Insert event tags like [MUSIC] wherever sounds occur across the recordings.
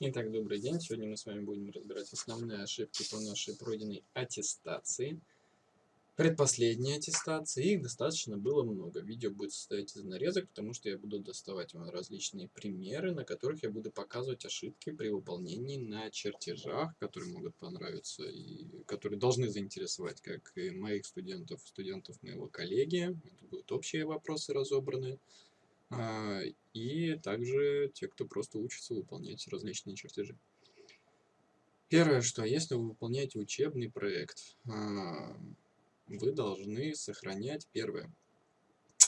Итак, добрый день. Сегодня мы с вами будем разбирать основные ошибки по нашей пройденной аттестации. Предпоследней аттестации. Их достаточно было много. Видео будет состоять из нарезок, потому что я буду доставать вам различные примеры, на которых я буду показывать ошибки при выполнении на чертежах, которые могут понравиться и которые должны заинтересовать как и моих студентов, студентов моего коллеги. Это будут общие вопросы разобранные. А, и также те, кто просто учится выполнять различные чертежи. Первое, что если вы выполняете учебный проект, а, вы должны сохранять первое.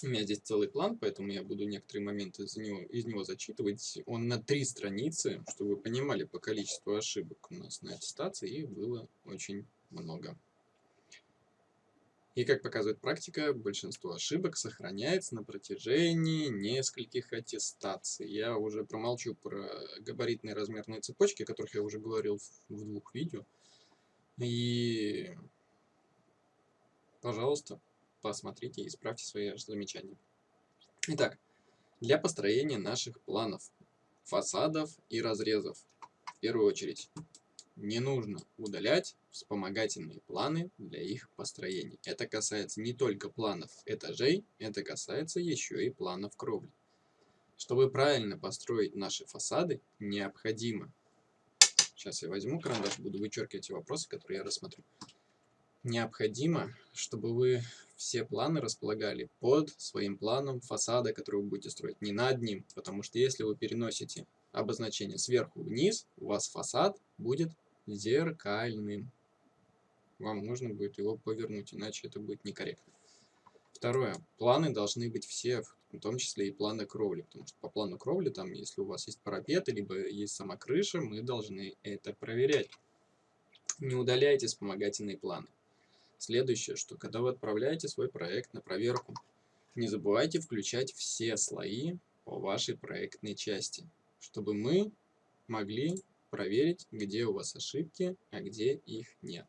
У меня здесь целый план, поэтому я буду некоторые моменты из него, из него зачитывать. Он на три страницы, чтобы вы понимали по количеству ошибок у нас на аттестации, их было очень много. И как показывает практика, большинство ошибок сохраняется на протяжении нескольких аттестаций. Я уже промолчу про габаритные размерные цепочки, о которых я уже говорил в двух видео. И, пожалуйста, посмотрите и исправьте свои замечания. Итак, для построения наших планов, фасадов и разрезов, в первую очередь, не нужно удалять вспомогательные планы для их построения. Это касается не только планов этажей, это касается еще и планов кровли. Чтобы правильно построить наши фасады, необходимо... Сейчас я возьму карандаш, буду вычеркивать те вопросы, которые я рассмотрю. Необходимо, чтобы вы все планы располагали под своим планом фасада, который вы будете строить, не над ним. Потому что если вы переносите обозначение сверху вниз, у вас фасад будет зеркальным. Вам нужно будет его повернуть, иначе это будет некорректно. Второе. Планы должны быть все, в том числе и планы кровли. Потому что по плану кровли, там, если у вас есть парапеты, либо есть сама крыша, мы должны это проверять. Не удаляйте вспомогательные планы. Следующее, что когда вы отправляете свой проект на проверку, не забывайте включать все слои по вашей проектной части, чтобы мы могли проверить, где у вас ошибки, а где их нет.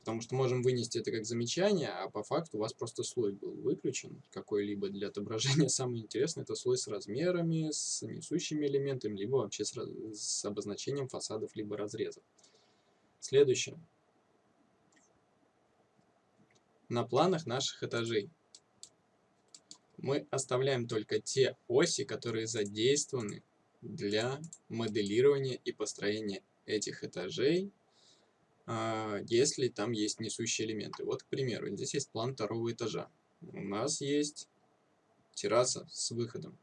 Потому что можем вынести это как замечание, а по факту у вас просто слой был выключен какой-либо для отображения. [LAUGHS] Самое интересное это слой с размерами, с несущими элементами, либо вообще с, с обозначением фасадов, либо разрезов. Следующее. На планах наших этажей мы оставляем только те оси, которые задействованы для моделирования и построения этих этажей, а, если там есть несущие элементы. Вот, к примеру, здесь есть план второго этажа. У нас есть терраса с выходом.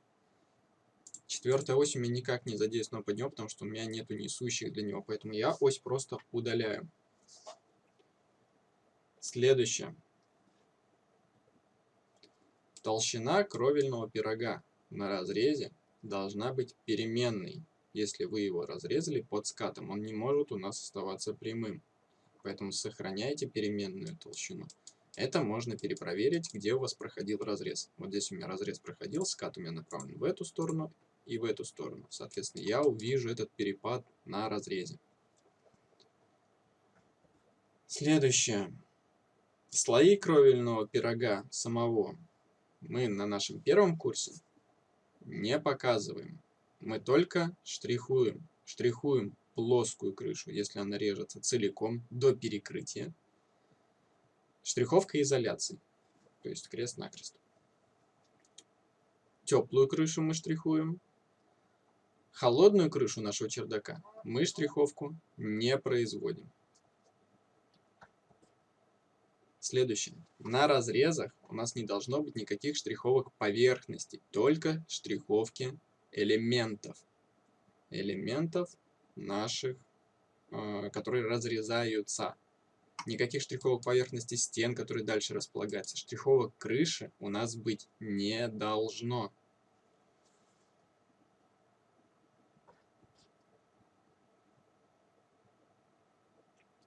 Четвертая ось у меня никак не задействована под него, потому что у меня нету несущих для него, поэтому я ось просто удаляю. Следующее. Толщина кровельного пирога на разрезе должна быть переменной. Если вы его разрезали под скатом, он не может у нас оставаться прямым. Поэтому сохраняйте переменную толщину. Это можно перепроверить, где у вас проходил разрез. Вот здесь у меня разрез проходил, скат у меня направлен в эту сторону и в эту сторону. Соответственно, я увижу этот перепад на разрезе. Следующее. Слои кровельного пирога самого мы на нашем первом курсе не показываем. Мы только штрихуем. Штрихуем плоскую крышу, если она режется целиком до перекрытия. Штриховка изоляции, то есть крест-накрест. Теплую крышу мы штрихуем. Холодную крышу нашего чердака мы штриховку не производим. Следующее. На разрезах у нас не должно быть никаких штриховок поверхности, только штриховки элементов. Элементов наших, э, которые разрезаются. Никаких штриховок поверхности стен, которые дальше располагаются. Штриховок крыши у нас быть не должно.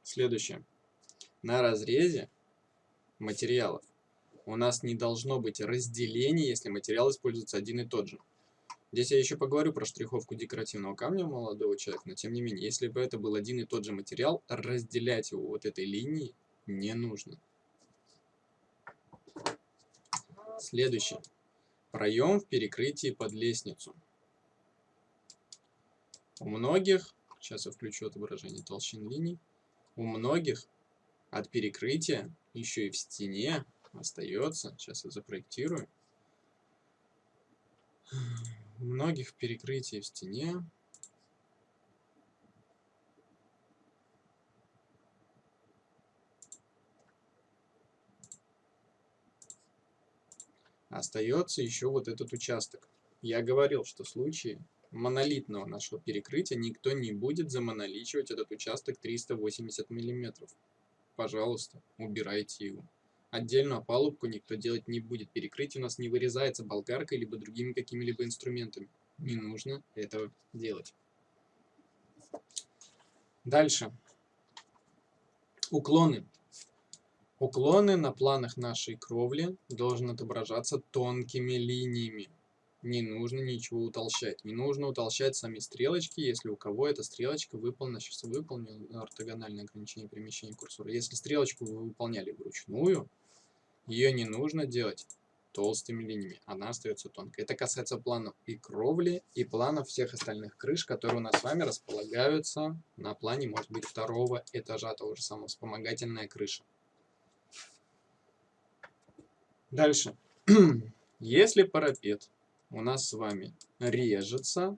Следующее. На разрезе материалов. У нас не должно быть разделения, если материал используется один и тот же. Здесь я еще поговорю про штриховку декоративного камня молодого человека, но тем не менее, если бы это был один и тот же материал, разделять его вот этой линией не нужно. Следующее. Проем в перекрытии под лестницу. У многих, сейчас я включу отображение толщин линий, у многих от перекрытия еще и в стене остается, сейчас я запроектирую, у многих перекрытий в стене остается еще вот этот участок. Я говорил, что в случае монолитного нашего перекрытия никто не будет замоноличивать этот участок 380 миллиметров. Пожалуйста, убирайте его. Отдельную опалубку никто делать не будет. Перекрытие у нас не вырезается болгаркой либо другими какими-либо инструментами. Не нужно этого делать. Дальше. Уклоны. Уклоны на планах нашей кровли должны отображаться тонкими линиями. Не нужно ничего утолщать. Не нужно утолщать сами стрелочки, если у кого эта стрелочка выполнена. Сейчас выполнил ортогональное ограничение перемещения курсора. Если стрелочку вы выполняли вручную, ее не нужно делать толстыми линиями. Она остается тонкой. Это касается планов и кровли, и планов всех остальных крыш, которые у нас с вами располагаются на плане, может быть, второго этажа того же самого, вспомогательная крыша. Дальше. [CLEARS THROAT] Если парапет у нас с вами режется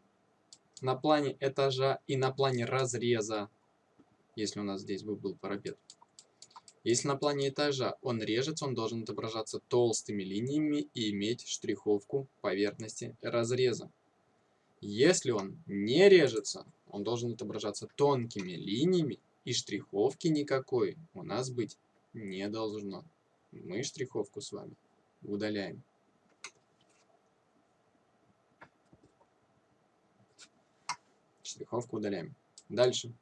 на плане этажа и на плане разреза, если у нас здесь бы был парапет, если на плане этажа он режется, он должен отображаться толстыми линиями и иметь штриховку поверхности разреза. Если он не режется, он должен отображаться тонкими линиями и штриховки никакой у нас быть не должно. Мы штриховку с вами удаляем. Штриховку удаляем. Дальше.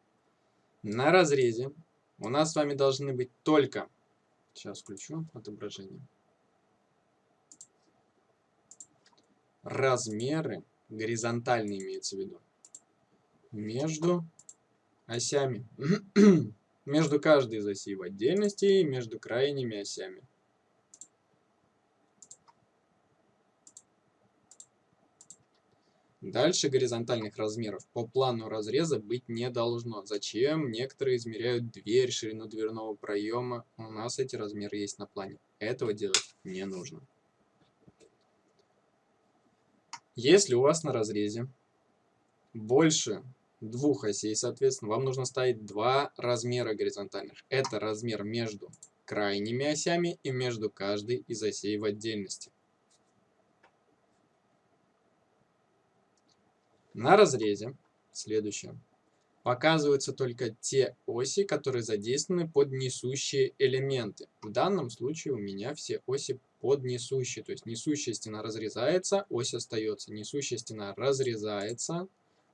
На разрезе у нас с вами должны быть только... Сейчас включу отображение. Размеры, горизонтальные имеется в виду, между осями. [CLEARS THROAT] между каждой из осей в отдельности и между крайними осями. Дальше горизонтальных размеров по плану разреза быть не должно. Зачем? Некоторые измеряют дверь, ширину дверного проема. У нас эти размеры есть на плане. Этого делать не нужно. Если у вас на разрезе больше двух осей, соответственно, вам нужно ставить два размера горизонтальных. Это размер между крайними осями и между каждой из осей в отдельности. На разрезе, следующее, показываются только те оси, которые задействованы под несущие элементы. В данном случае у меня все оси под несущие, то есть несущая стена разрезается, ось остается, несущая стена разрезается,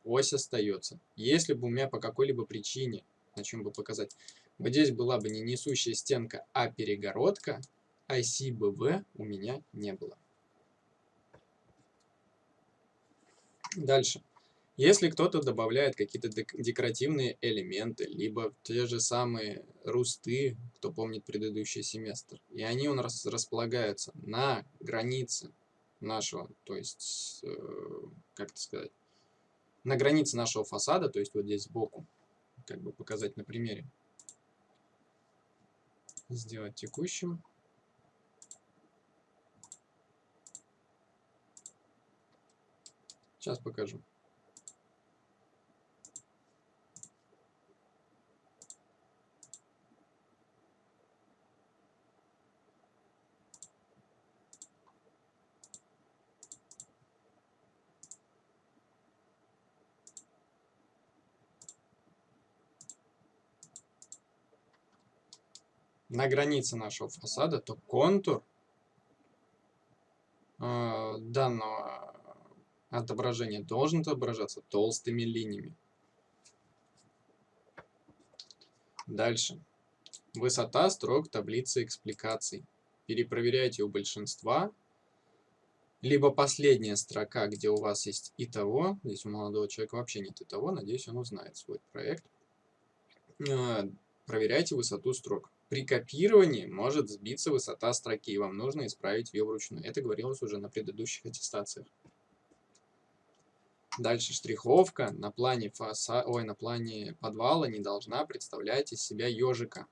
ось остается. Если бы у меня по какой-либо причине, на чем бы показать, вот здесь была бы не несущая стенка, а перегородка, оси БВ у меня не было. Дальше. Если кто-то добавляет какие-то декоративные элементы, либо те же самые русты, кто помнит предыдущий семестр, и они у нас располагаются на границе нашего, то есть, э, как это сказать, на границе нашего фасада, то есть вот здесь сбоку, как бы показать на примере. Сделать текущим. Сейчас покажу. На границе нашего фасада, то контур э, данного отображения должен отображаться толстыми линиями. Дальше. Высота строк таблицы экспликаций. Перепроверяйте у большинства. Либо последняя строка, где у вас есть и того. Здесь у молодого человека вообще нет и того. Надеюсь, он узнает свой проект. Э, проверяйте высоту строк. При копировании может сбиться высота строки, и вам нужно исправить ее вручную. Это говорилось уже на предыдущих аттестациях. Дальше штриховка на плане фаса... Ой, на плане подвала не должна представлять из себя ежика.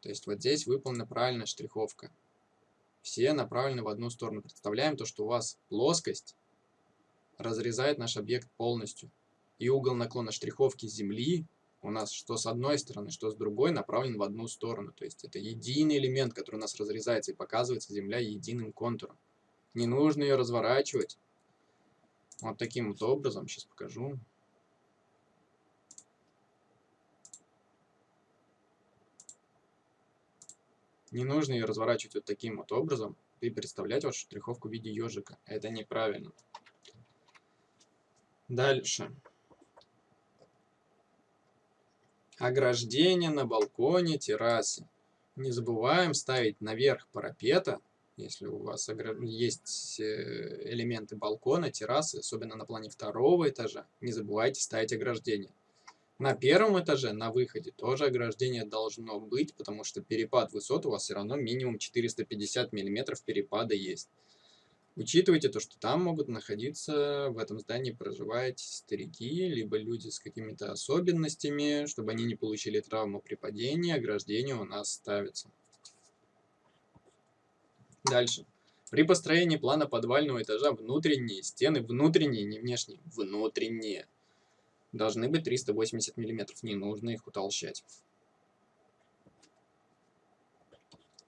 То есть вот здесь выполнена правильная штриховка. Все направлены в одну сторону. Представляем то, что у вас плоскость разрезает наш объект полностью. И угол наклона штриховки Земли у нас что с одной стороны, что с другой направлен в одну сторону. То есть это единый элемент, который у нас разрезается и показывается Земля единым контуром. Не нужно ее разворачивать. Вот таким вот образом, сейчас покажу. Не нужно ее разворачивать вот таким вот образом и представлять вашу штриховку в виде ежика. Это неправильно. Дальше. Ограждение на балконе, террасе. Не забываем ставить наверх парапета если у вас есть э, элементы балкона, террасы, особенно на плане второго этажа, не забывайте ставить ограждение. На первом этаже, на выходе, тоже ограждение должно быть, потому что перепад высот у вас все равно минимум 450 мм перепада есть. Учитывайте то, что там могут находиться, в этом здании проживать старики, либо люди с какими-то особенностями, чтобы они не получили травму при падении, ограждение у нас ставится. Дальше. При построении плана подвального этажа внутренние стены, внутренние, не внешние, внутренние, должны быть 380 мм. Не нужно их утолщать.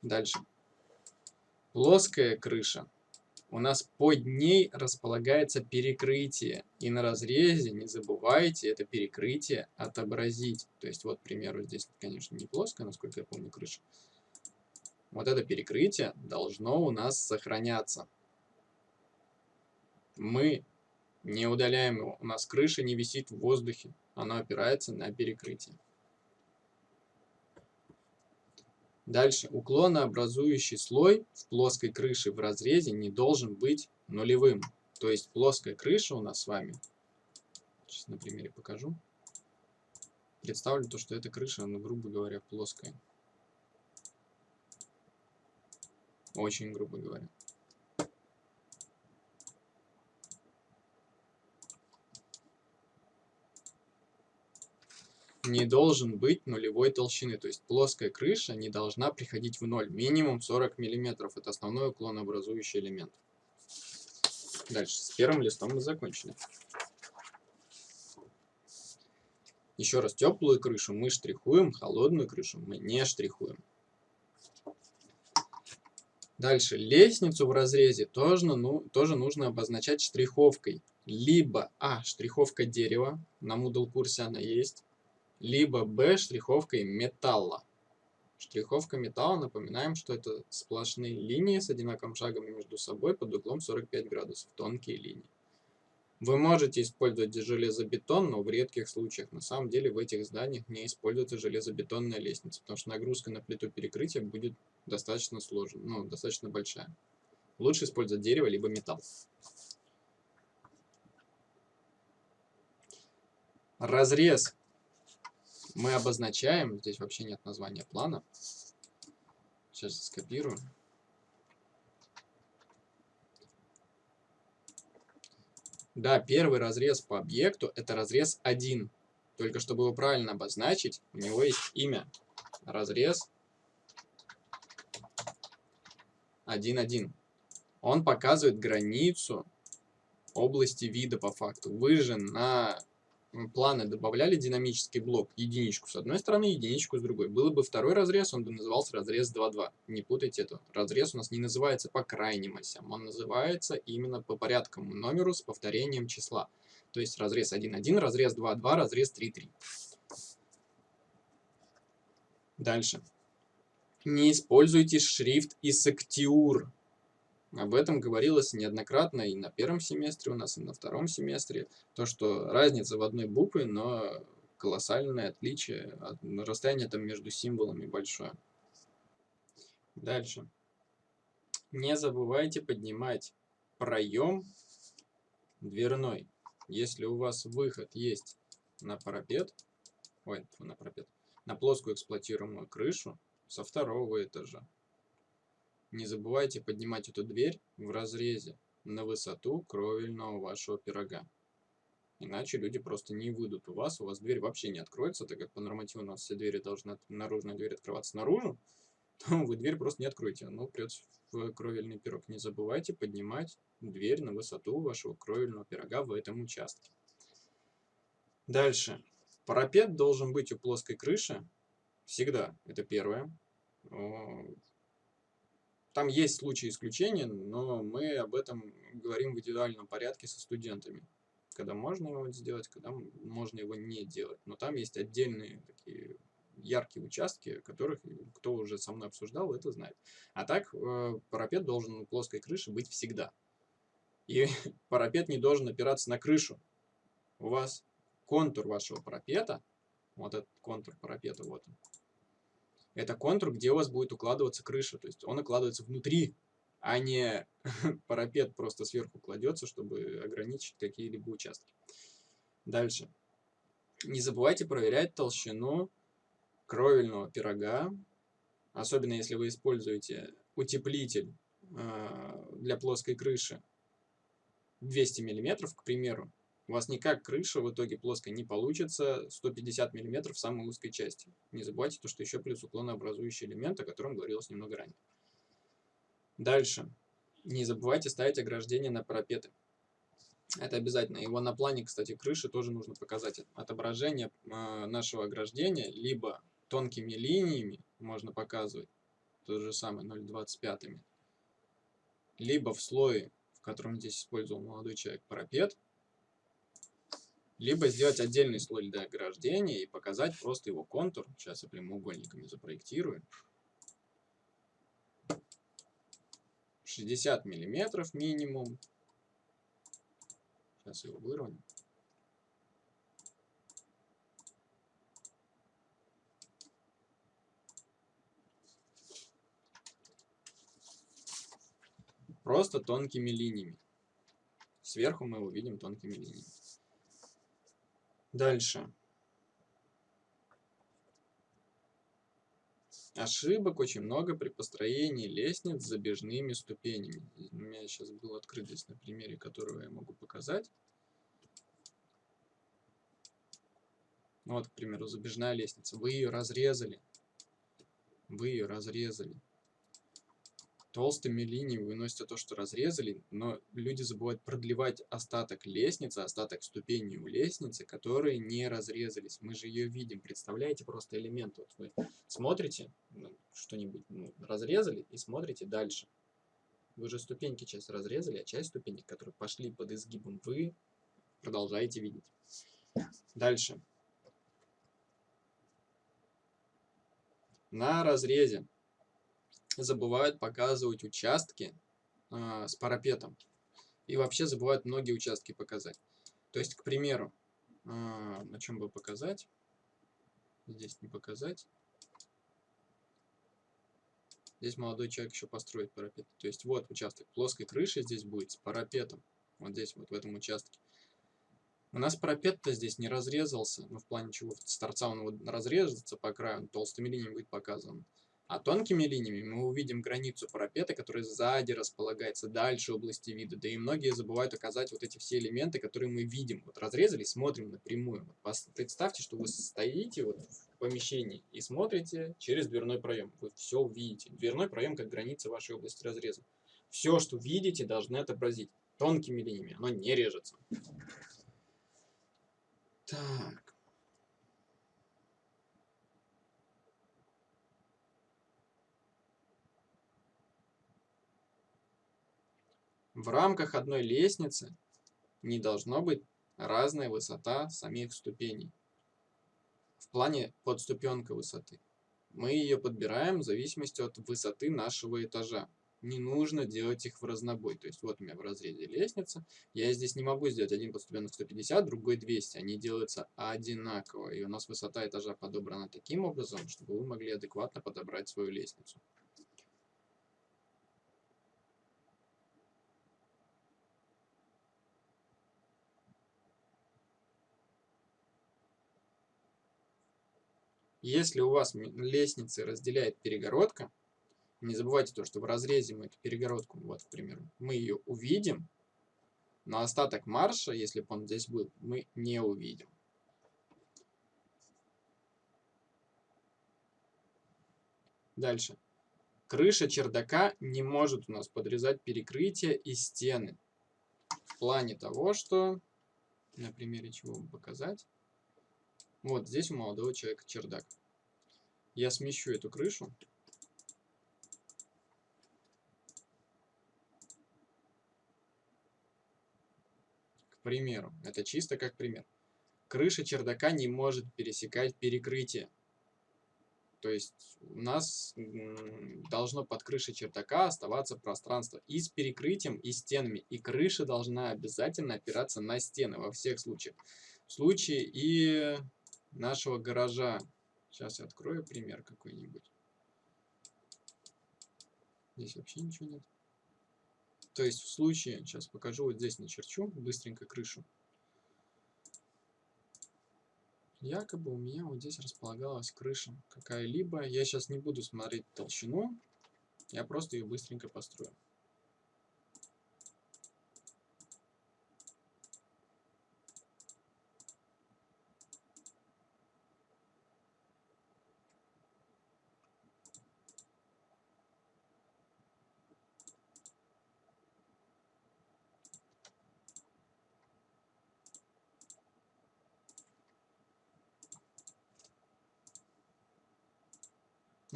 Дальше. Плоская крыша. У нас под ней располагается перекрытие. И на разрезе, не забывайте, это перекрытие отобразить. То есть, вот, к примеру, здесь, конечно, не плоская, насколько я помню, крыша вот это перекрытие должно у нас сохраняться. Мы не удаляем его, у нас крыша не висит в воздухе, оно опирается на перекрытие. Дальше, уклонообразующий слой в плоской крыше в разрезе не должен быть нулевым. То есть плоская крыша у нас с вами, сейчас на примере покажу, представлю то, что эта крыша, ну, грубо говоря, плоская. Очень грубо говоря. Не должен быть нулевой толщины. То есть плоская крыша не должна приходить в ноль. Минимум 40 мм. Это основной уклонообразующий элемент. Дальше. С первым листом мы закончили. Еще раз. Теплую крышу мы штрихуем, холодную крышу мы не штрихуем. Дальше, лестницу в разрезе тоже, ну, тоже нужно обозначать штриховкой. Либо А, штриховка дерева, на Moodle курсе она есть, либо Б, штриховкой металла. Штриховка металла, напоминаем, что это сплошные линии с одинаковым шагом между собой под углом 45 градусов, тонкие линии. Вы можете использовать железобетон, но в редких случаях. На самом деле в этих зданиях не используется железобетонная лестница, потому что нагрузка на плиту перекрытия будет достаточно сложная, ну, достаточно большая. Лучше использовать дерево либо металл. Разрез мы обозначаем, здесь вообще нет названия плана. Сейчас скопирую. Да, первый разрез по объекту это разрез 1. Только чтобы его правильно обозначить, у него есть имя. Разрез 1.1. Он показывает границу области вида по факту. Вы на планы добавляли динамический блок, единичку с одной стороны, единичку с другой. Было бы второй разрез, он бы назывался разрез 2.2. Не путайте это. Разрез у нас не называется по крайним осям, он называется именно по порядковому номеру с повторением числа. То есть разрез 1.1, разрез 2.2, разрез 3.3. Дальше. Не используйте шрифт Исактиур. Об этом говорилось неоднократно и на первом семестре у нас, и на втором семестре. То, что разница в одной букве, но колоссальное отличие, расстояние там между символами большое. Дальше. Не забывайте поднимать проем дверной. Если у вас выход есть на парапет, ой, на парапет, на плоскую эксплуатируемую крышу со второго этажа, не забывайте поднимать эту дверь в разрезе на высоту кровельного вашего пирога. Иначе люди просто не выйдут у вас, у вас дверь вообще не откроется, так как по нормативу у нас все двери должны, наружная дверь открываться наружу, [LAUGHS] то вы дверь просто не откроете, оно придется в кровельный пирог. Не забывайте поднимать дверь на высоту вашего кровельного пирога в этом участке. Дальше. Парапет должен быть у плоской крыши всегда, это первое. Там есть случаи исключения, но мы об этом говорим в индивидуальном порядке со студентами. Когда можно его сделать, когда можно его не делать. Но там есть отдельные такие яркие участки, которых кто уже со мной обсуждал, это знает. А так э, парапет должен у плоской крыши быть всегда. И [LAUGHS] парапет не должен опираться на крышу. У вас контур вашего парапета, вот этот контур парапета, вот он, это контур, где у вас будет укладываться крыша. То есть он укладывается внутри, а не [LAUGHS] парапет просто сверху кладется, чтобы ограничить какие-либо участки. Дальше. Не забывайте проверять толщину кровельного пирога, особенно если вы используете утеплитель э, для плоской крыши 200 мм, к примеру, у вас никак крыша в итоге плоская не получится 150 мм в самой узкой части. Не забывайте то, что еще плюс уклонообразующий элемент, о котором говорилось немного ранее. Дальше. Не забывайте ставить ограждение на парапеты. Это обязательно. Его на плане, кстати, крыши тоже нужно показать. Отображение э, нашего ограждения либо тонкими линиями можно показывать, то же самое 0,25, либо в слое, в котором здесь использовал молодой человек парапет, либо сделать отдельный слой для ограждения и показать просто его контур. Сейчас я прямоугольниками запроектирую. 60 миллиметров минимум. Сейчас его выровняем. Просто тонкими линиями. Сверху мы его видим тонкими линиями. Дальше. Ошибок очень много при построении лестниц с забежными ступенями. У меня сейчас был открыт здесь на примере, которого я могу показать. Вот, к примеру, забежная лестница. Вы ее разрезали. Вы ее разрезали толстыми линиями выносите то, что разрезали, но люди забывают продлевать остаток лестницы, остаток ступеней у лестницы, которые не разрезались. Мы же ее видим, представляете просто элемент. Вот вы смотрите, ну, что-нибудь ну, разрезали и смотрите дальше. Вы же ступеньки часть разрезали, а часть ступенек, которые пошли под изгибом, вы продолжаете видеть. Дальше. На разрезе забывают показывать участки э, с парапетом. И вообще забывают многие участки показать. То есть, к примеру, э, на чем бы показать? Здесь не показать. Здесь молодой человек еще построит парапет. То есть вот участок плоской крыши здесь будет с парапетом. Вот здесь вот в этом участке. У нас парапет-то здесь не разрезался. Ну, в плане чего, с торца он вот разрезается по краю, он толстыми линиями будет показан. А тонкими линиями мы увидим границу парапета, которая сзади располагается, дальше области вида. Да и многие забывают указать вот эти все элементы, которые мы видим. Вот разрезали, смотрим напрямую. Вот представьте, что вы стоите вот в помещении и смотрите через дверной проем. Вы все увидите. Дверной проем как граница вашей области разреза. Все, что видите, должны отобразить тонкими линиями. Оно не режется. Так. В рамках одной лестницы не должно быть разная высота самих ступеней. В плане подступенка высоты. Мы ее подбираем в зависимости от высоты нашего этажа. Не нужно делать их в разнобой. То есть вот у меня в разрезе лестница. Я здесь не могу сделать один подступенок 150, другой 200. Они делаются одинаково. И у нас высота этажа подобрана таким образом, чтобы вы могли адекватно подобрать свою лестницу. Если у вас лестницы разделяет перегородка, не забывайте то, что в разрезе мы эту перегородку, вот, к примеру, мы ее увидим, Но остаток марша, если бы он здесь был, мы не увидим. Дальше. Крыша чердака не может у нас подрезать перекрытие и стены. В плане того, что... На примере чего вам показать. Вот здесь у молодого человека чердак. Я смещу эту крышу. К примеру, это чисто как пример. Крыша чердака не может пересекать перекрытие. То есть у нас должно под крышей чердака оставаться пространство и с перекрытием, и стенами. И крыша должна обязательно опираться на стены во всех случаях. В случае и нашего гаража. Сейчас я открою пример какой-нибудь. Здесь вообще ничего нет. То есть в случае, сейчас покажу, вот здесь начерчу быстренько крышу. Якобы у меня вот здесь располагалась крыша какая-либо. Я сейчас не буду смотреть толщину, я просто ее быстренько построю.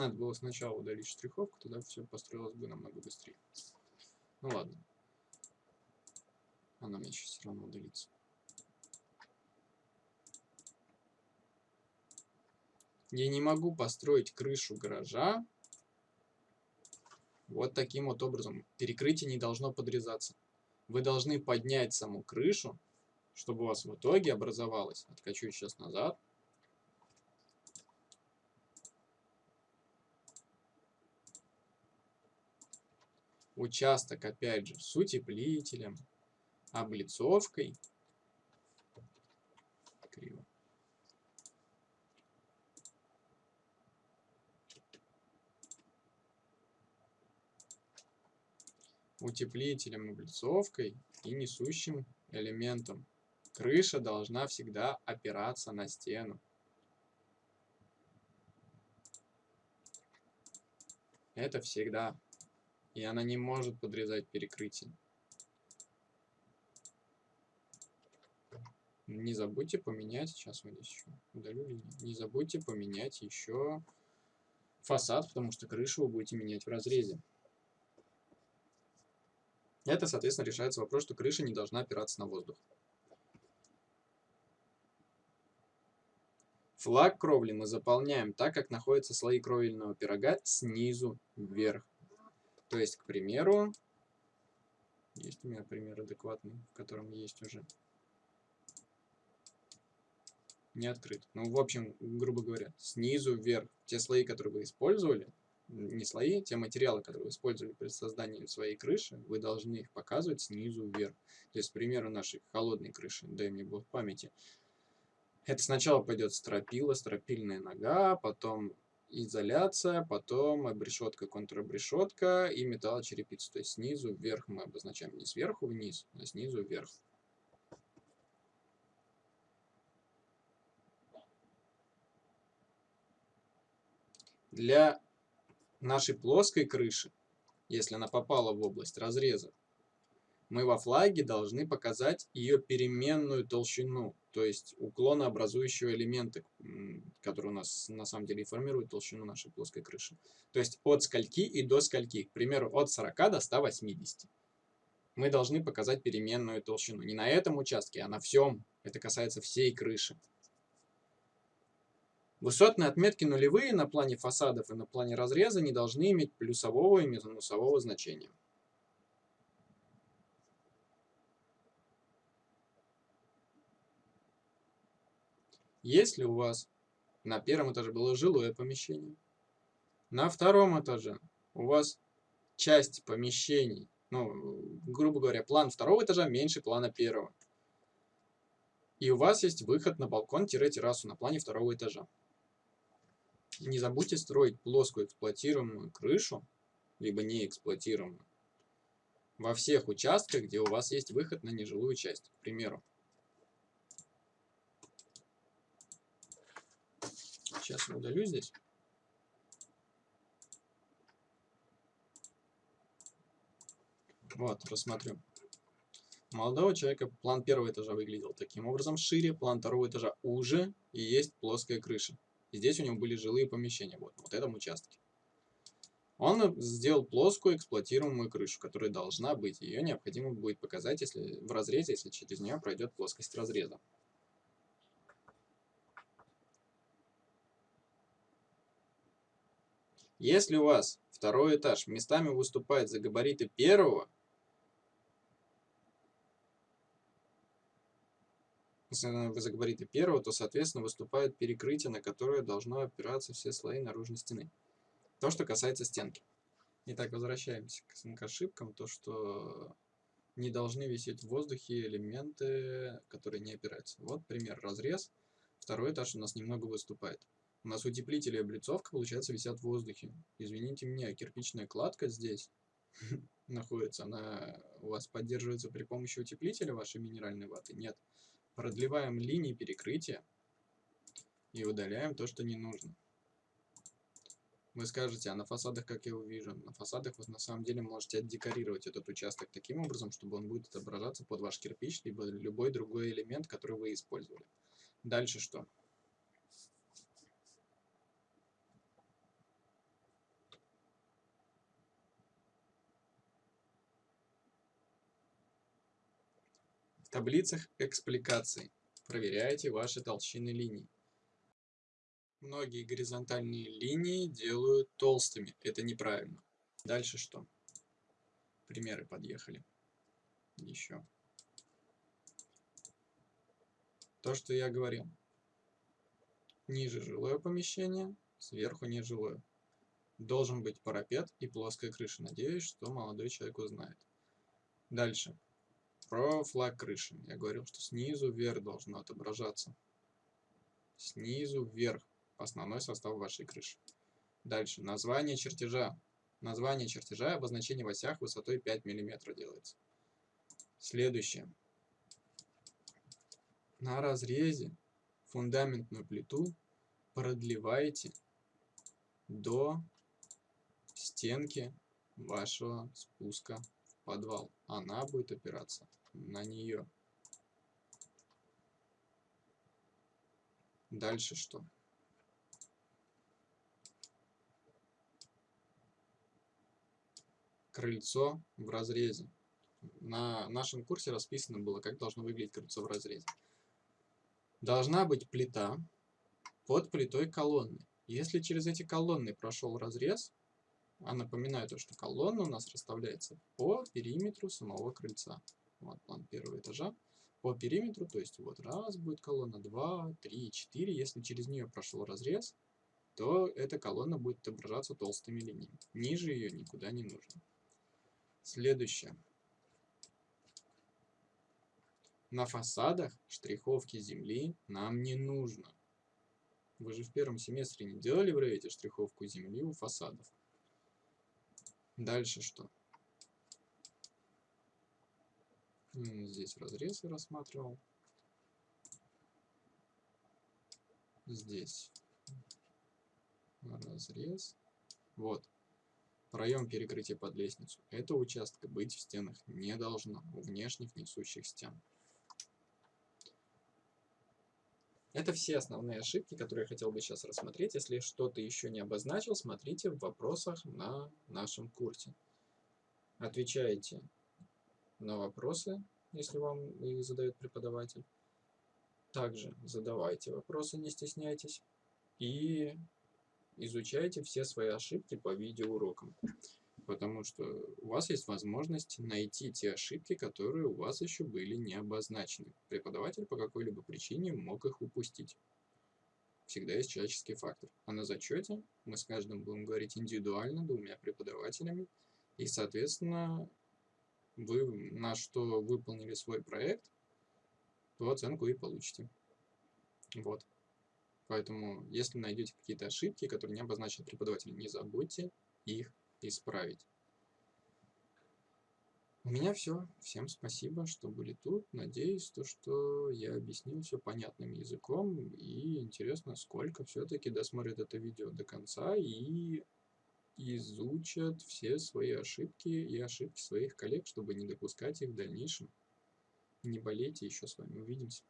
Надо было сначала удалить штриховку, тогда все построилось бы намного быстрее. Ну ладно. Она мне сейчас все равно удалится. Я не могу построить крышу гаража вот таким вот образом. Перекрытие не должно подрезаться. Вы должны поднять саму крышу, чтобы у вас в итоге образовалось. Откачу сейчас назад. Участок, опять же, с утеплителем, облицовкой. Криво. Утеплителем, облицовкой и несущим элементом. Крыша должна всегда опираться на стену. Это всегда и она не может подрезать перекрытие. Не забудьте поменять, сейчас вот здесь еще удалю линию, не забудьте поменять еще фасад, потому что крышу вы будете менять в разрезе. Это, соответственно, решается вопрос, что крыша не должна опираться на воздух. Флаг кровли мы заполняем так, как находятся слои кровельного пирога снизу вверх. То есть, к примеру, есть у меня пример адекватный, в котором есть уже не открыт. Ну, в общем, грубо говоря, снизу вверх. Те слои, которые вы использовали, не слои, те материалы, которые вы использовали при создании своей крыши, вы должны их показывать снизу вверх. То есть, к примеру, нашей холодной крыши, дай мне бог памяти, это сначала пойдет стропила, стропильная нога, потом изоляция, потом обрешетка, контрабрешетка и металлочерепица. То есть снизу вверх мы обозначаем не сверху вниз, а снизу вверх. Для нашей плоской крыши, если она попала в область разреза, мы во флаге должны показать ее переменную толщину, то есть уклонообразующего элемента, который у нас на самом деле формирует толщину нашей плоской крыши. То есть от скольки и до скольки, к примеру, от 40 до 180. Мы должны показать переменную толщину. Не на этом участке, а на всем. Это касается всей крыши. Высотные отметки нулевые на плане фасадов и на плане разреза не должны иметь плюсового и минусового значения. Если у вас на первом этаже было жилое помещение, на втором этаже у вас часть помещений, ну, грубо говоря, план второго этажа меньше плана первого. И у вас есть выход на балкон-террасу на плане второго этажа. Не забудьте строить плоскую эксплуатируемую крышу, либо не эксплуатируемую, во всех участках, где у вас есть выход на нежилую часть. К примеру. Сейчас я удалю здесь. Вот, рассмотрю. Молодого человека план первого этажа выглядел таким образом шире, план второго этажа уже, и есть плоская крыша. И здесь у него были жилые помещения, вот, вот этом участке. Он сделал плоскую эксплуатируемую крышу, которая должна быть. Ее необходимо будет показать если, в разрезе, если через нее пройдет плоскость разреза. Если у вас второй этаж местами выступает за габариты первого, за габариты первого, то, соответственно, выступает перекрытие, на которое должно опираться все слои наружной стены. То, что касается стенки. Итак, возвращаемся к ошибкам. То, что не должны висеть в воздухе элементы, которые не опираются. Вот пример. Разрез. Второй этаж у нас немного выступает. У нас утеплители и облицовка, получается, висят в воздухе. Извините меня, кирпичная кладка здесь [LAUGHS] находится. Она у вас поддерживается при помощи утеплителя вашей минеральной ваты? Нет. Продлеваем линии перекрытия и удаляем то, что не нужно. Вы скажете, а на фасадах как я его вижу? На фасадах вы на самом деле можете отдекорировать этот участок таким образом, чтобы он будет отображаться под ваш кирпич, либо любой другой элемент, который вы использовали. Дальше что? Таблицах экспликаций проверяйте ваши толщины линий. Многие горизонтальные линии делают толстыми. Это неправильно. Дальше что? Примеры подъехали. Еще. То, что я говорил. Ниже жилое помещение, сверху нежилое. Должен быть парапет и плоская крыша. Надеюсь, что молодой человек узнает. Дальше. Про флаг крыши. Я говорил, что снизу вверх должно отображаться. Снизу вверх. Основной состав вашей крыши. Дальше. Название чертежа. Название чертежа обозначение в осях высотой 5 мм делается. Следующее. На разрезе фундаментную плиту продлеваете до стенки вашего спуска подвал. Она будет опираться на нее. Дальше что? Крыльцо в разрезе. На нашем курсе расписано было, как должно выглядеть крыльцо в разрезе. Должна быть плита под плитой колонны. Если через эти колонны прошел разрез, а напоминаю то, что колонна у нас расставляется по периметру самого крыльца. Вот план первого этажа. По периметру, то есть вот раз будет колонна, два, три, четыре. Если через нее прошел разрез, то эта колонна будет отображаться толстыми линиями. Ниже ее никуда не нужно. Следующее. На фасадах штриховки земли нам не нужно. Вы же в первом семестре не делали в Revit штриховку земли у фасадов. Дальше что? Здесь разрез я рассматривал. Здесь разрез. Вот. Проем перекрытия под лестницу. Этого участка быть в стенах не должно, у внешних несущих стен. Это все основные ошибки, которые я хотел бы сейчас рассмотреть. Если что-то еще не обозначил, смотрите в вопросах на нашем курсе. Отвечайте на вопросы, если вам их задает преподаватель. Также задавайте вопросы, не стесняйтесь. И изучайте все свои ошибки по видеоурокам потому что у вас есть возможность найти те ошибки, которые у вас еще были не обозначены. Преподаватель по какой-либо причине мог их упустить. Всегда есть человеческий фактор. А на зачете мы с каждым будем говорить индивидуально, двумя преподавателями, и, соответственно, вы на что выполнили свой проект, ту оценку и получите. Вот. Поэтому, если найдете какие-то ошибки, которые не обозначил преподаватель, не забудьте их исправить. У меня все. Всем спасибо, что были тут. Надеюсь, то, что я объяснил все понятным языком. И интересно, сколько все-таки досмотрят это видео до конца и изучат все свои ошибки и ошибки своих коллег, чтобы не допускать их в дальнейшем. Не болейте, еще с вами увидимся.